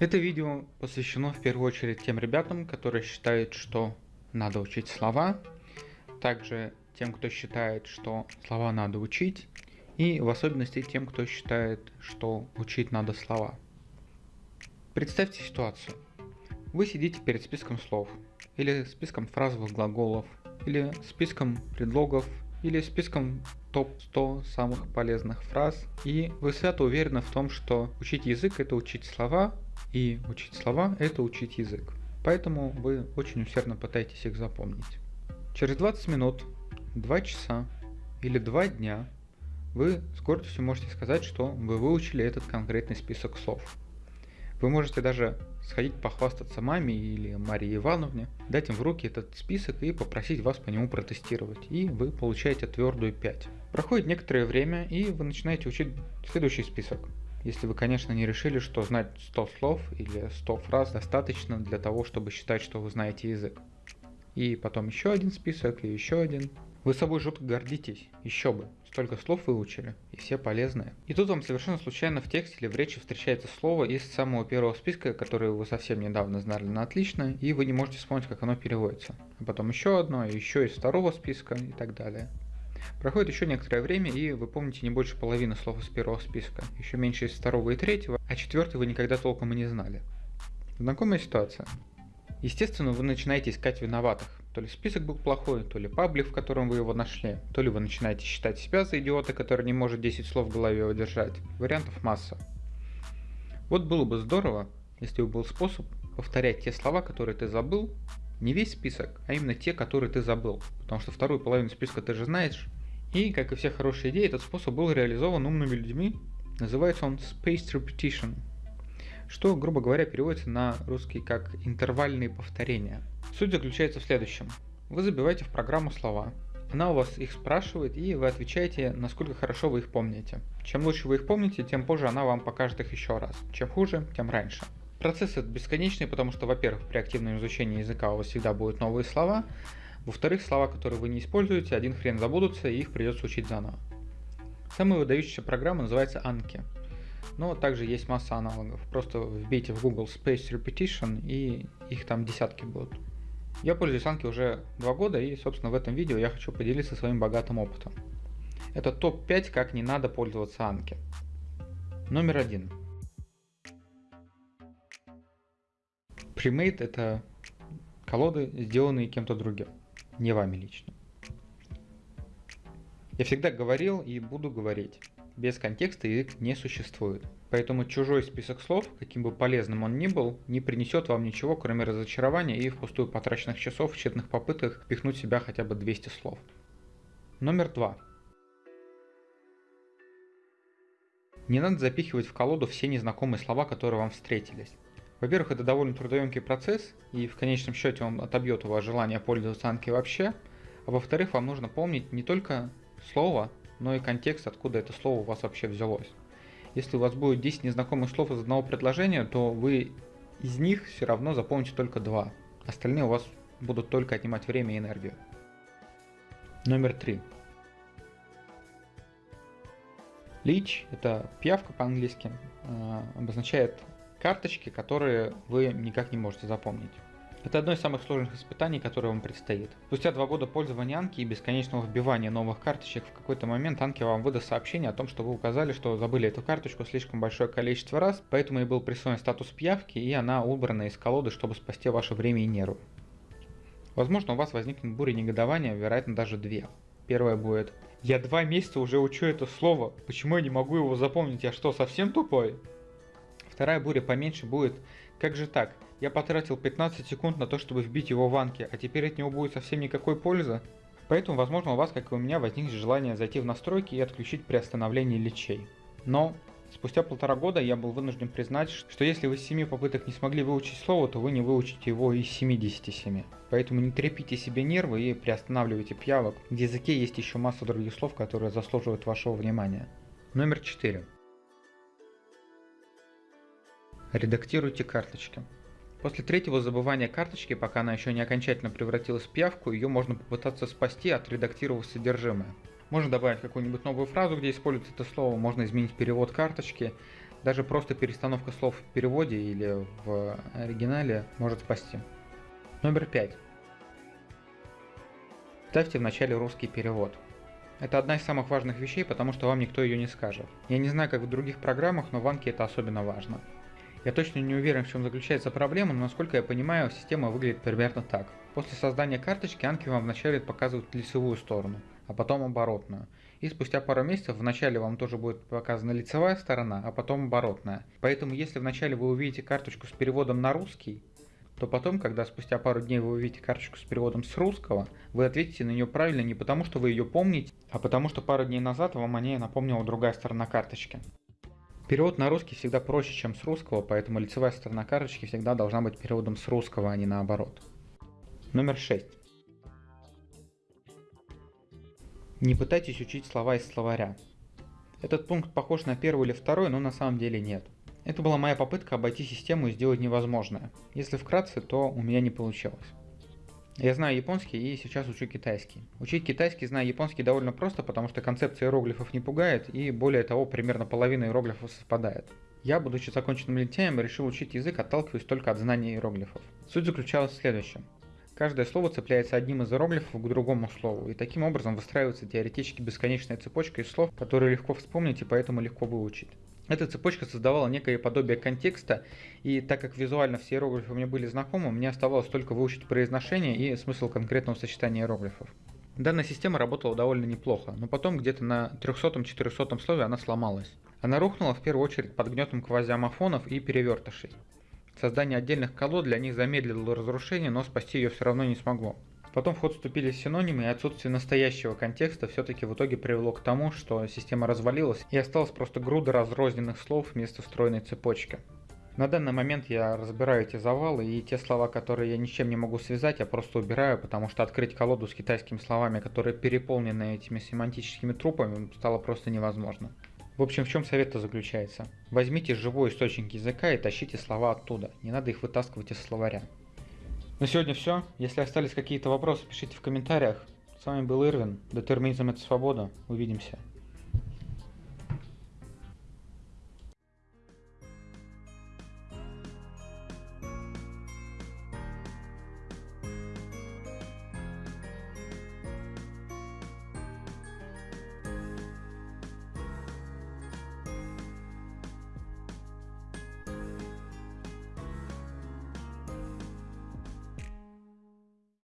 Это видео посвящено в первую очередь тем ребятам, которые считают, что надо учить слова, также тем, кто считает, что слова надо учить, и в особенности тем, кто считает, что учить надо слова. Представьте ситуацию. Вы сидите перед списком слов, или списком фразовых глаголов, или списком предлогов, или списком топ-100 самых полезных фраз, и вы свято уверены в том, что учить язык это учить слова, и учить слова это учить язык. Поэтому вы очень усердно пытаетесь их запомнить. Через 20 минут, 2 часа или 2 дня вы с гордостью можете сказать, что вы выучили этот конкретный список слов. Вы можете даже сходить похвастаться маме или Марии Ивановне, дать им в руки этот список и попросить вас по нему протестировать, и вы получаете твердую 5. Проходит некоторое время, и вы начинаете учить следующий список. Если вы, конечно, не решили, что знать 100 слов или 100 фраз достаточно для того, чтобы считать, что вы знаете язык. И потом еще один список, и еще один. Вы собой жутко гордитесь, еще бы, столько слов выучили, и все полезные. И тут вам совершенно случайно в тексте или в речи встречается слово из самого первого списка, которое вы совсем недавно знали на отлично, и вы не можете вспомнить, как оно переводится. А потом еще одно, еще из второго списка и так далее. Проходит еще некоторое время, и вы помните не больше половины слов из первого списка, еще меньше из второго и третьего, а четвертый вы никогда толком и не знали. Знакомая ситуация. Естественно, вы начинаете искать виноватых. То ли список был плохой, то ли паблик, в котором вы его нашли, то ли вы начинаете считать себя за идиота, который не может 10 слов в голове удержать. Вариантов масса. Вот было бы здорово, если бы был способ повторять те слова, которые ты забыл, не весь список, а именно те, которые ты забыл. Потому что вторую половину списка ты же знаешь. И, как и все хорошие идеи, этот способ был реализован умными людьми. Называется он Spaced Repetition что, грубо говоря, переводится на русский как интервальные повторения. Суть заключается в следующем. Вы забиваете в программу слова, она у вас их спрашивает, и вы отвечаете, насколько хорошо вы их помните. Чем лучше вы их помните, тем позже она вам покажет их еще раз. Чем хуже, тем раньше. Процесс этот бесконечный, потому что, во-первых, при активном изучении языка у вас всегда будут новые слова, во-вторых, слова, которые вы не используете, один хрен забудутся, и их придется учить заново. Самая выдающаяся программа называется Anki. Но также есть масса аналогов. Просто вбейте в Google Space Repetition и их там десятки будут. Я пользуюсь Anki уже два года и, собственно, в этом видео я хочу поделиться своим богатым опытом. Это топ-5, как не надо пользоваться Anki. Номер один. Premade это колоды, сделанные кем-то другим, не вами лично. Я всегда говорил и буду говорить, без контекста язык не существует. Поэтому чужой список слов, каким бы полезным он ни был, не принесет вам ничего, кроме разочарования и впустую потраченных часов в тщетных попытках впихнуть в себя хотя бы 200 слов. Номер два. Не надо запихивать в колоду все незнакомые слова, которые вам встретились. Во-первых, это довольно трудоемкий процесс, и в конечном счете он отобьет у вас желание пользоваться Анки вообще. А во-вторых, вам нужно помнить не только слово, но и контекст, откуда это слово у вас вообще взялось. Если у вас будет 10 незнакомых слов из одного предложения, то вы из них все равно запомните только два. Остальные у вас будут только отнимать время и энергию. Номер три. Лич – это пиявка по-английски, э, обозначает карточки, которые вы никак не можете запомнить. Это одно из самых сложных испытаний, которое вам предстоит. Спустя два года пользования Анки и бесконечного вбивания новых карточек, в какой-то момент Анки вам выдаст сообщение о том, что вы указали, что забыли эту карточку слишком большое количество раз, поэтому и был присвоен статус пьявки, и она убрана из колоды, чтобы спасти ваше время и нервы. Возможно, у вас возникнет буря негодования, вероятно, даже две. Первая будет «Я два месяца уже учу это слово, почему я не могу его запомнить, я что, совсем тупой?» Вторая буря поменьше будет «Как же так? Я потратил 15 секунд на то, чтобы вбить его в ванки, а теперь от него будет совсем никакой пользы?» Поэтому, возможно, у вас, как и у меня, возникнет желание зайти в настройки и отключить приостановление лечей. Но спустя полтора года я был вынужден признать, что если вы с 7 попыток не смогли выучить слово, то вы не выучите его из 77. Поэтому не трепите себе нервы и приостанавливайте пьявок. В языке есть еще масса других слов, которые заслуживают вашего внимания. Номер 4. Редактируйте карточки. После третьего забывания карточки, пока она еще не окончательно превратилась в пиявку, ее можно попытаться спасти, отредактировав содержимое. Можно добавить какую-нибудь новую фразу, где используется это слово, можно изменить перевод карточки. Даже просто перестановка слов в переводе или в оригинале может спасти. Номер пять. Ставьте в начале русский перевод. Это одна из самых важных вещей, потому что вам никто ее не скажет. Я не знаю, как в других программах, но в Анке это особенно важно. Я точно не уверен, в чем заключается проблема, но насколько я понимаю, система выглядит примерно так. После создания карточки Анки вам вначале показывают лицевую сторону, а потом оборотную. И спустя пару месяцев вначале вам тоже будет показана лицевая сторона, а потом оборотная. Поэтому если вначале вы увидите карточку с переводом на русский, то потом, когда спустя пару дней вы увидите карточку с переводом с русского, вы ответите на нее правильно не потому, что вы ее помните, а потому что пару дней назад вам о ней напомнила другая сторона карточки. Перевод на русский всегда проще, чем с русского, поэтому лицевая сторона карточки всегда должна быть переводом с русского, а не наоборот. Номер 6. Не пытайтесь учить слова из словаря. Этот пункт похож на первый или второй, но на самом деле нет. Это была моя попытка обойти систему и сделать невозможное. Если вкратце, то у меня не получилось. Я знаю японский и сейчас учу китайский. Учить китайский, зная японский, довольно просто, потому что концепция иероглифов не пугает, и более того, примерно половина иероглифов совпадает. Я, будучи законченным лентяем, решил учить язык, отталкиваясь только от знания иероглифов. Суть заключалась в следующем. Каждое слово цепляется одним из иероглифов к другому слову, и таким образом выстраивается теоретически бесконечная цепочка из слов, которые легко вспомнить и поэтому легко выучить. Эта цепочка создавала некое подобие контекста, и так как визуально все иероглифы мне были знакомы, мне оставалось только выучить произношение и смысл конкретного сочетания иероглифов. Данная система работала довольно неплохо, но потом где-то на 300-400 слове она сломалась. Она рухнула в первую очередь под гнетом квазиомофонов и перевертышей. Создание отдельных колод для них замедлило разрушение, но спасти ее все равно не смогло. Потом в ход вступили синонимы, и отсутствие настоящего контекста все-таки в итоге привело к тому, что система развалилась, и осталась просто груда разрозненных слов вместо встроенной цепочки. На данный момент я разбираю эти завалы, и те слова, которые я ничем не могу связать, я просто убираю, потому что открыть колоду с китайскими словами, которые переполнены этими семантическими трупами, стало просто невозможно. В общем, в чем совет-то заключается? Возьмите живой источник языка и тащите слова оттуда. Не надо их вытаскивать из словаря. На сегодня все. Если остались какие-то вопросы, пишите в комментариях. С вами был Ирвин. Детерминизм это свобода. Увидимся.